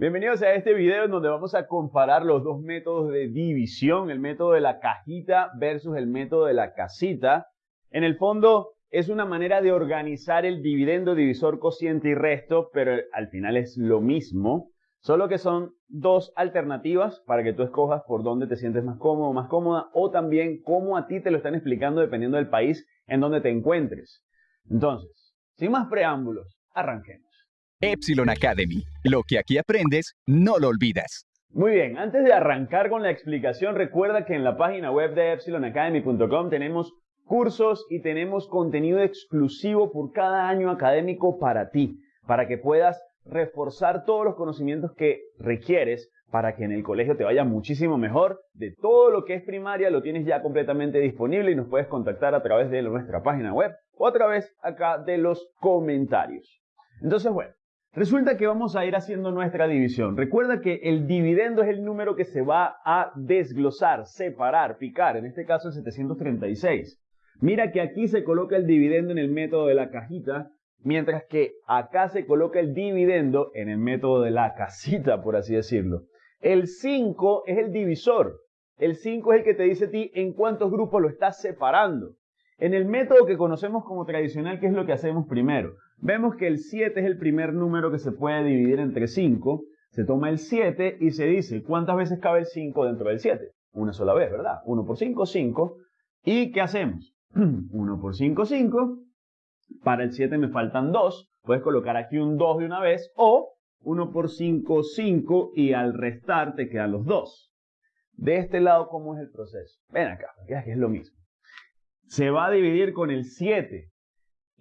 Bienvenidos a este video en donde vamos a comparar los dos métodos de división, el método de la cajita versus el método de la casita. En el fondo es una manera de organizar el dividendo, divisor, cociente y resto, pero al final es lo mismo, solo que son dos alternativas para que tú escojas por dónde te sientes más cómodo, más cómoda, o también cómo a ti te lo están explicando dependiendo del país en donde te encuentres. Entonces, sin más preámbulos, arranquemos. Epsilon Academy. Lo que aquí aprendes, no lo olvidas. Muy bien, antes de arrancar con la explicación, recuerda que en la página web de epsilonacademy.com tenemos cursos y tenemos contenido exclusivo por cada año académico para ti, para que puedas reforzar todos los conocimientos que requieres para que en el colegio te vaya muchísimo mejor. De todo lo que es primaria lo tienes ya completamente disponible y nos puedes contactar a través de nuestra página web o a través acá de los comentarios. Entonces, bueno, Resulta que vamos a ir haciendo nuestra división. Recuerda que el dividendo es el número que se va a desglosar, separar, picar, en este caso el 736. Mira que aquí se coloca el dividendo en el método de la cajita, mientras que acá se coloca el dividendo en el método de la casita, por así decirlo. El 5 es el divisor. El 5 es el que te dice a ti en cuántos grupos lo estás separando. En el método que conocemos como tradicional, ¿qué es lo que hacemos primero? Vemos que el 7 es el primer número que se puede dividir entre 5. Se toma el 7 y se dice, ¿cuántas veces cabe el 5 dentro del 7? Una sola vez, ¿verdad? 1 por 5, 5. ¿Y qué hacemos? 1 por 5, 5. Para el 7 me faltan 2. Puedes colocar aquí un 2 de una vez. O 1 por 5, 5. Y al restar te quedan los 2. De este lado, ¿cómo es el proceso? Ven acá, que es lo mismo. Se va a dividir con el 7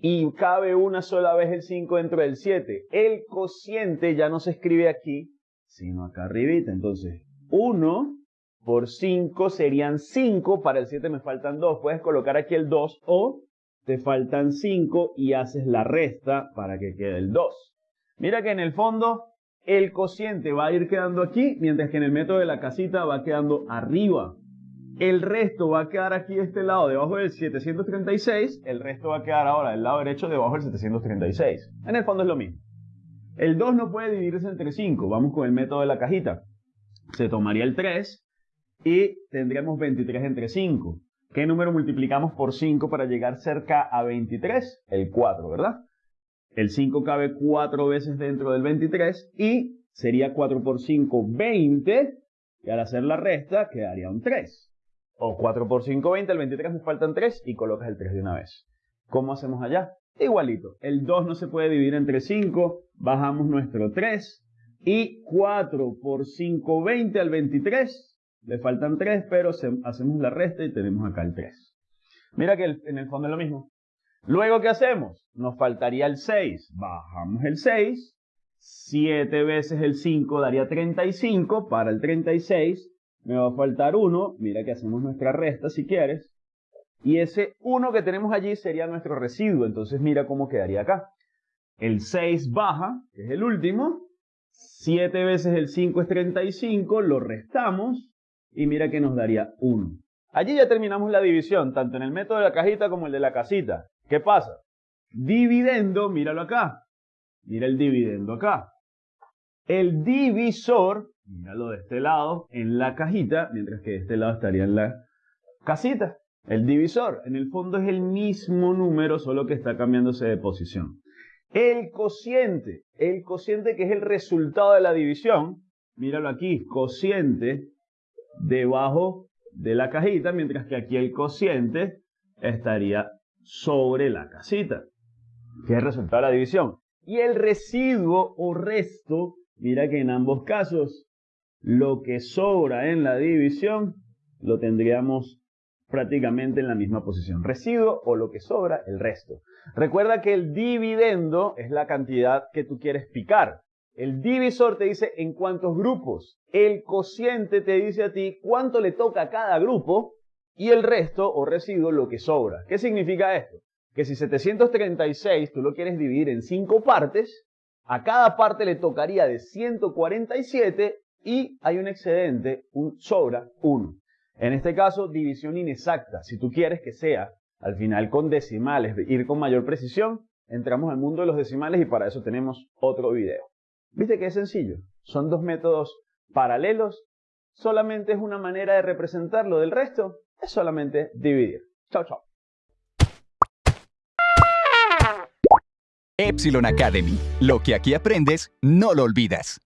y cabe una sola vez el 5 dentro del 7. El cociente ya no se escribe aquí, sino acá arribita. Entonces, 1 por 5 serían 5. Para el 7 me faltan 2. Puedes colocar aquí el 2 o te faltan 5 y haces la resta para que quede el 2. Mira que en el fondo el cociente va a ir quedando aquí, mientras que en el método de la casita va quedando arriba. El resto va a quedar aquí de este lado debajo del 736. El resto va a quedar ahora del lado derecho debajo del 736. En el fondo es lo mismo. El 2 no puede dividirse entre 5. Vamos con el método de la cajita. Se tomaría el 3 y tendríamos 23 entre 5. ¿Qué número multiplicamos por 5 para llegar cerca a 23? El 4, ¿verdad? El 5 cabe 4 veces dentro del 23 y sería 4 por 5, 20. Y al hacer la resta quedaría un 3. O 4 por 5, 20, el 23 me faltan 3 y colocas el 3 de una vez. ¿Cómo hacemos allá? Igualito. El 2 no se puede dividir entre 5, bajamos nuestro 3 y 4 por 5, 20 al 23. Le faltan 3, pero hacemos la resta y tenemos acá el 3. Mira que en el fondo es lo mismo. Luego, ¿qué hacemos? Nos faltaría el 6. Bajamos el 6. 7 veces el 5 daría 35. Para el 36 me va a faltar 1, mira que hacemos nuestra resta si quieres, y ese 1 que tenemos allí sería nuestro residuo, entonces mira cómo quedaría acá. El 6 baja, que es el último, 7 veces el 5 es 35, lo restamos, y mira que nos daría 1. Allí ya terminamos la división, tanto en el método de la cajita como el de la casita. ¿Qué pasa? Dividendo, míralo acá. Mira el dividendo acá. El divisor Míralo de este lado en la cajita, mientras que de este lado estaría en la casita. El divisor, en el fondo es el mismo número, solo que está cambiándose de posición. El cociente, el cociente que es el resultado de la división, míralo aquí, cociente debajo de la cajita, mientras que aquí el cociente estaría sobre la casita, que es el resultado de la división. Y el residuo o resto, mira que en ambos casos lo que sobra en la división lo tendríamos prácticamente en la misma posición. Residuo o lo que sobra, el resto. Recuerda que el dividendo es la cantidad que tú quieres picar. El divisor te dice en cuántos grupos. El cociente te dice a ti cuánto le toca a cada grupo. Y el resto o residuo lo que sobra. ¿Qué significa esto? Que si 736 tú lo quieres dividir en 5 partes, a cada parte le tocaría de 147 y hay un excedente, un sobra 1. En este caso, división inexacta. Si tú quieres que sea al final con decimales, ir con mayor precisión, entramos al mundo de los decimales y para eso tenemos otro video. ¿Viste que es sencillo? Son dos métodos paralelos, solamente es una manera de representarlo del resto, es solamente dividir. Chao, chao. Epsilon Academy. Lo que aquí aprendes, no lo olvidas.